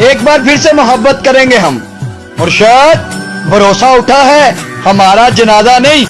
एक बार फिर से मोहब्बत करेंगे हम। मुर्शद भरोसा उठा है हमारा जनाजा नहीं।